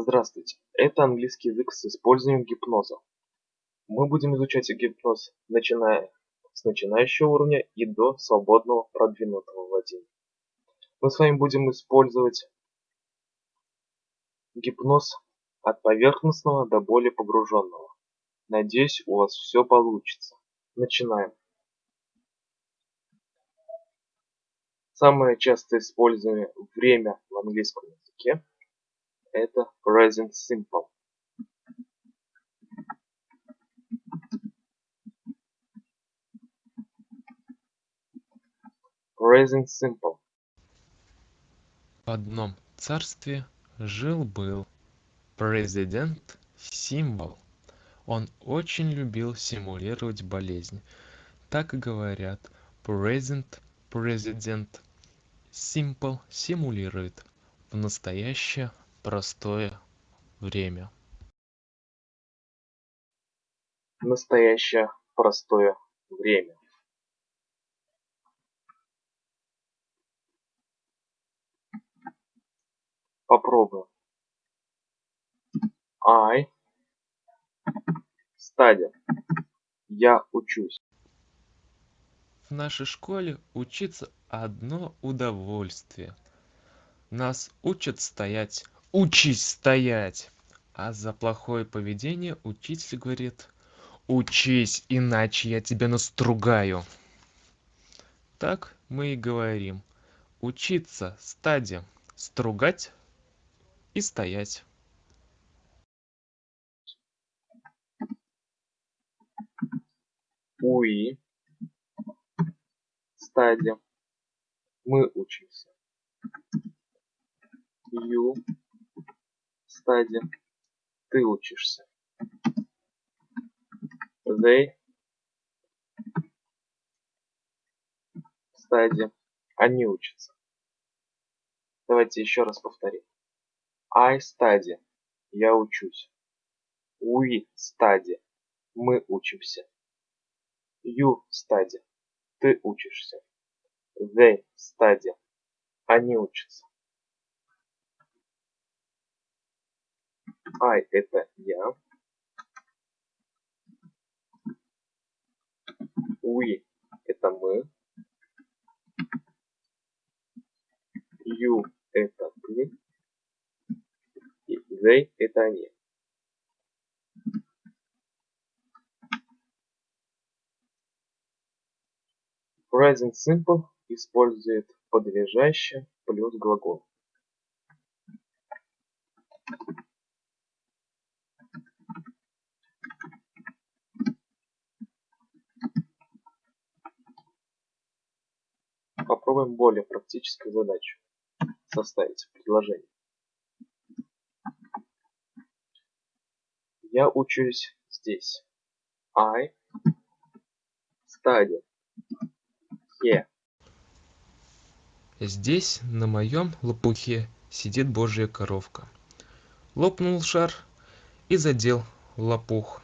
Здравствуйте, это английский язык с использованием гипноза. Мы будем изучать гипноз, начиная с начинающего уровня и до свободного продвинутого владения. Мы с вами будем использовать гипноз от поверхностного до более погруженного. Надеюсь, у вас все получится. Начинаем. Самое часто используемое время в английском языке это present simple. Present simple. В одном царстве жил-был президент Символ. Он очень любил симулировать болезнь. Так говорят present президент Simple симулирует в настоящее простое время. Настоящее простое время. Попробуем. I study. Я учусь. В нашей школе учиться одно удовольствие. Нас учат стоять. Учись стоять! А за плохое поведение учитель говорит учись, иначе я тебя настругаю. Так мы и говорим. Учиться стаде, стругать и стоять. We стадия. Мы учимся. You стадия. Ты учишься. They стадия. Они учатся. Давайте еще раз повторим. I study. Я учусь. We study. Мы учимся. You study. Ты учишься. They study. Они учатся. I это я. We это мы. You это ты. И they это они. Present Simple использует подлежащее плюс глагол. Попробуем более практическую задачу. Составить предложение. Я учусь здесь. I study here. Здесь, на моем лопухе, сидит божья коровка. Лопнул шар и задел лопух.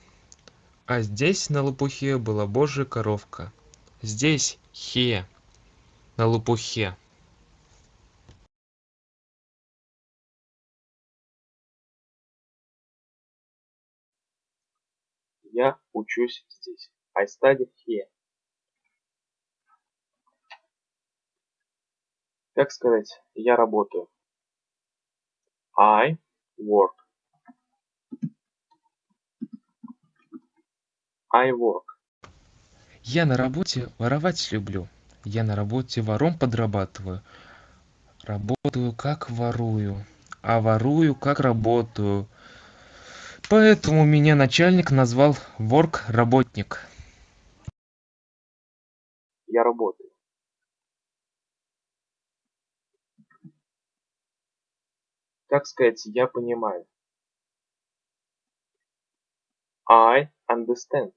А здесь на лопухе была божья коровка. Здесь хе на лопухе. Я учусь здесь. I study here. Как сказать «я работаю»? I work. I work. Я на работе воровать люблю. Я на работе вором подрабатываю. Работаю как ворую, а ворую как работаю. Поэтому меня начальник назвал ворк-работник. Я работаю. Как сказать «я понимаю»? I understand.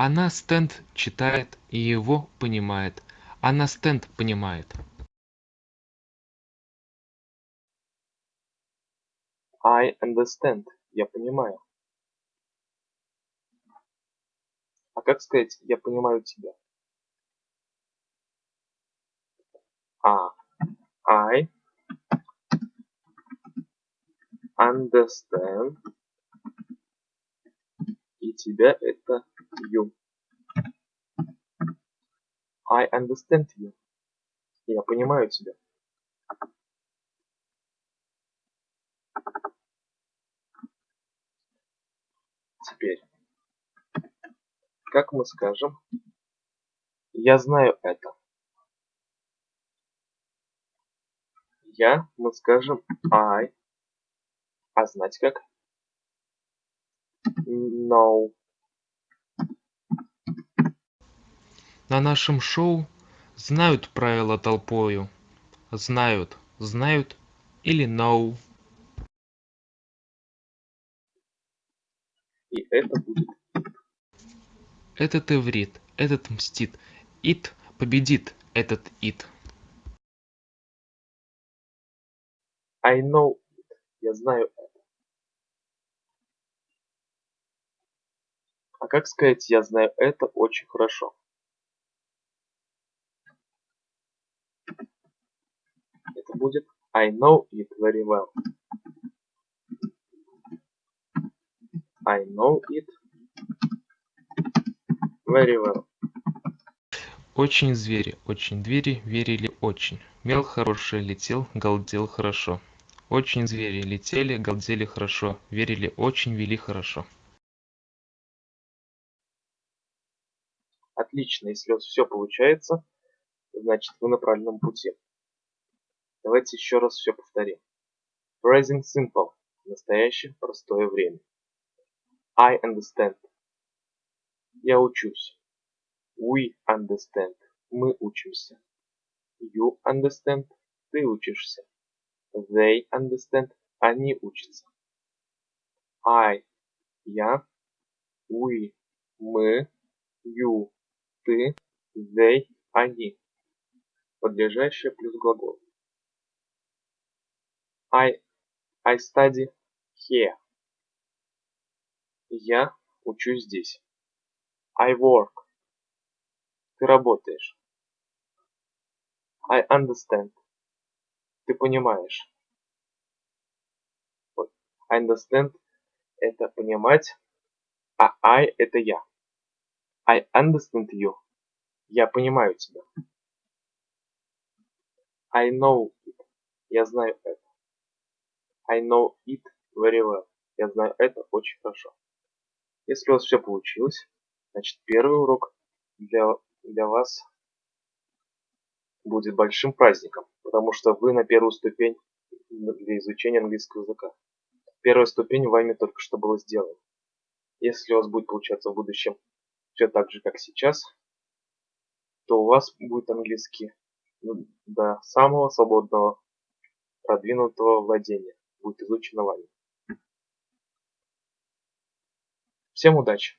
она стенд читает и его понимает она стенд понимает I understand. Я понимаю. А как сказать «я понимаю тебя»? А. I understand. И тебя это you. I understand you. Я понимаю тебя. Теперь, как мы скажем, я знаю это. Я, мы скажем I, а знать как? No. На нашем шоу знают правила толпою. Знают, знают или know. И это будет Этот иврит, этот мстит. Ит победит этот ит. I know it. Я знаю это. А как сказать я знаю это очень хорошо? Это будет I know it very well. I know it very well. Очень звери, очень двери верили очень. Мел хороший летел, галдел хорошо. Очень звери летели, галдели хорошо. Верили очень, вели хорошо. Отлично, если у вас все получается, значит вы на правильном пути. Давайте еще раз все повторим. Present simple. Настоящее простое время. I understand. Я учусь. We understand. Мы учимся. You understand. Ты учишься. They understand. Они учатся. I. Я. We. Мы. You. Ты. They. Они. Подлежащее плюс глагол. I. I study here. Я учусь здесь. I work. Ты работаешь. I understand. Ты понимаешь. I understand это понимать, а I это я. I understand you. Я понимаю тебя. I know it. Я знаю это. I know it very well. Я знаю это очень хорошо. Если у вас все получилось, значит первый урок для, для вас будет большим праздником, потому что вы на первую ступень для изучения английского языка. Первая ступень вами только что была сделана. Если у вас будет получаться в будущем все так же, как сейчас, то у вас будет английский до самого свободного продвинутого владения будет изучено вами. Всем удачи!